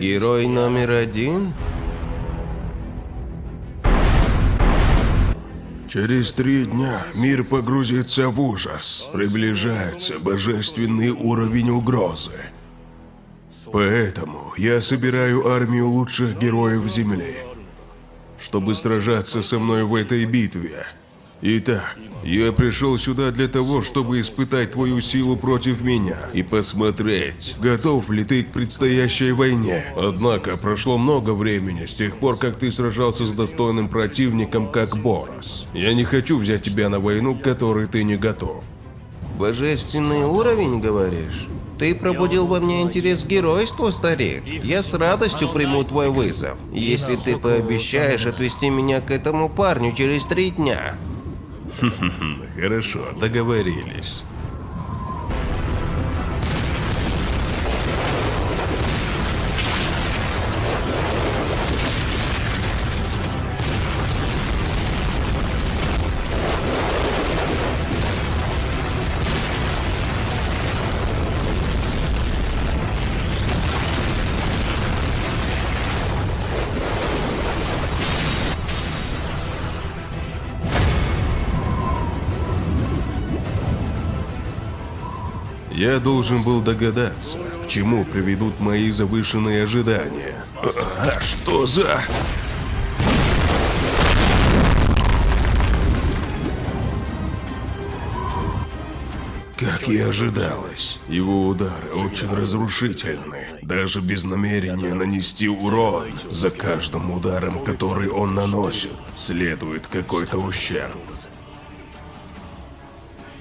Герой номер один? Через три дня мир погрузится в ужас. Приближается божественный уровень угрозы. Поэтому я собираю армию лучших героев Земли, чтобы сражаться со мной в этой битве. Итак, я пришел сюда для того, чтобы испытать твою силу против меня и посмотреть, готов ли ты к предстоящей войне. Однако прошло много времени с тех пор, как ты сражался с достойным противником, как Борос. Я не хочу взять тебя на войну, к которой ты не готов. Божественный уровень, говоришь? Ты пробудил во мне интерес к геройству, старик. Я с радостью приму твой вызов, если ты пообещаешь отвести меня к этому парню через три дня. Хорошо, договорились. Я должен был догадаться, к чему приведут мои завышенные ожидания. А, что за... Как и ожидалось, его удары очень разрушительны. Даже без намерения нанести урон, за каждым ударом, который он наносит, следует какой-то ущерб.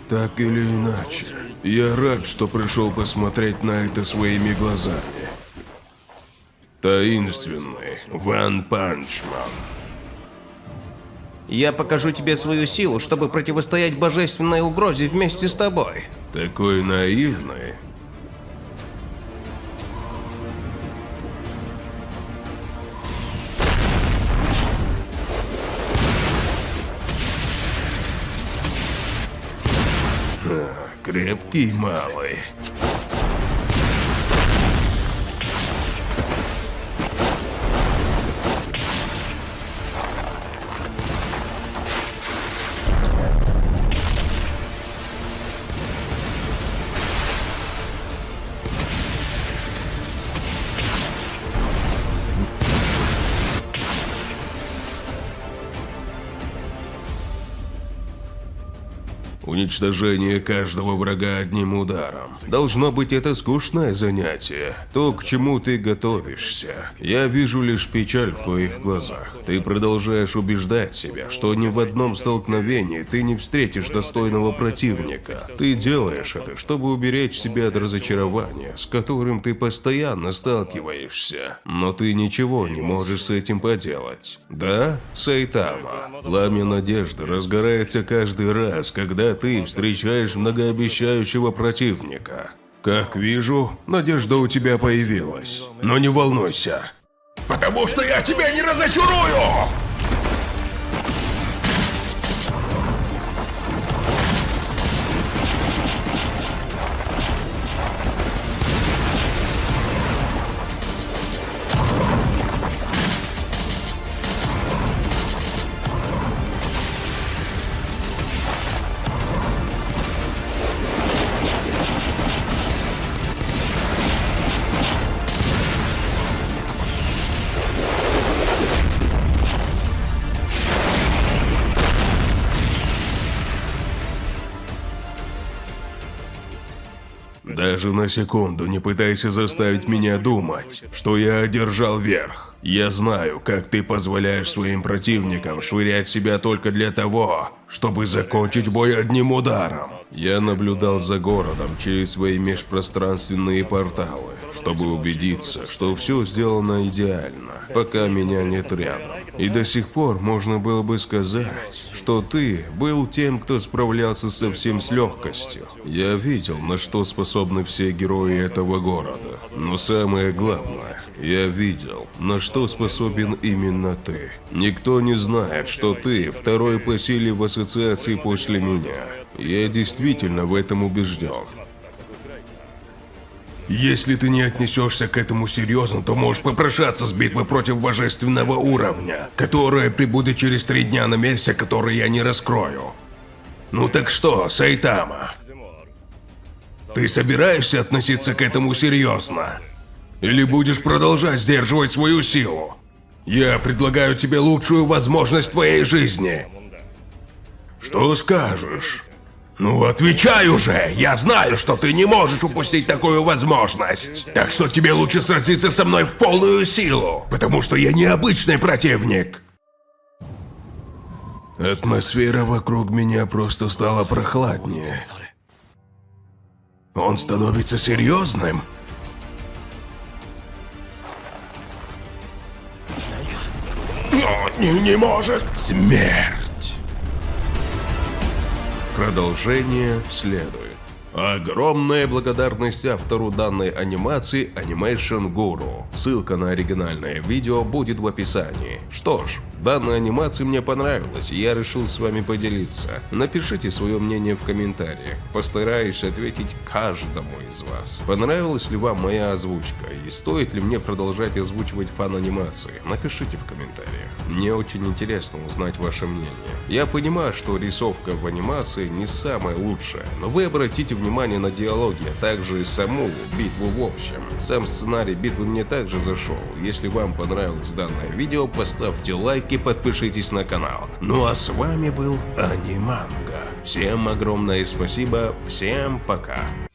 Так или иначе, я рад, что пришел посмотреть на это своими глазами. Таинственный Ван Панчман. Я покажу тебе свою силу, чтобы противостоять божественной угрозе вместе с тобой. Такой наивный. Крепкий малый. Уничтожение каждого врага одним ударом. Должно быть это скучное занятие. То, к чему ты готовишься. Я вижу лишь печаль в твоих глазах. Ты продолжаешь убеждать себя, что ни в одном столкновении ты не встретишь достойного противника. Ты делаешь это, чтобы уберечь себя от разочарования, с которым ты постоянно сталкиваешься. Но ты ничего не можешь с этим поделать. Да, Сайтама? Пламя надежды разгорается каждый раз, когда ты встречаешь многообещающего противника. Как вижу, надежда у тебя появилась. Но не волнуйся. Потому что я тебя не разочарую! Даже на секунду не пытайся заставить меня думать, что я одержал верх. Я знаю, как ты позволяешь своим противникам швырять себя только для того, чтобы закончить бой одним ударом. Я наблюдал за городом через свои межпространственные порталы, чтобы убедиться, что все сделано идеально, пока меня нет рядом. И до сих пор можно было бы сказать, что ты был тем, кто справлялся со всем с легкостью. Я видел, на что способны все герои этого города. Но самое главное, я видел, на что способен именно ты. Никто не знает, что ты второй по силе в ассоциации после меня. Я действительно в этом убежден. Если ты не отнесешься к этому серьезно, то можешь попрошаться с битвы против божественного уровня, которая прибудет через три дня на месте, который я не раскрою. Ну так что, Сайтама? Ты собираешься относиться к этому серьезно? Или будешь продолжать сдерживать свою силу? Я предлагаю тебе лучшую возможность твоей жизни. Что скажешь? Ну отвечай уже! Я знаю, что ты не можешь упустить такую возможность. Так что тебе лучше сразиться со мной в полную силу, потому что я необычный противник. Атмосфера вокруг меня просто стала прохладнее. Он становится серьезным. Не, может. Смерть. Продолжение следует. Огромная благодарность автору данной анимации Animation Guru. Ссылка на оригинальное видео будет в описании. Что ж, данная анимация мне понравилась, и я решил с вами поделиться. Напишите свое мнение в комментариях, постараюсь ответить каждому из вас. Понравилась ли вам моя озвучка, и стоит ли мне продолжать озвучивать фан-анимации? Напишите в комментариях. Мне очень интересно узнать ваше мнение. Я понимаю, что рисовка в анимации не самая лучшая, но вы обратите внимание на диалоги, а также и саму битву в общем. Сам сценарий битвы мне также зашел. Если вам понравилось данное видео, поставьте лайк подпишитесь на канал. Ну а с вами был Аниманга. Всем огромное спасибо, всем пока.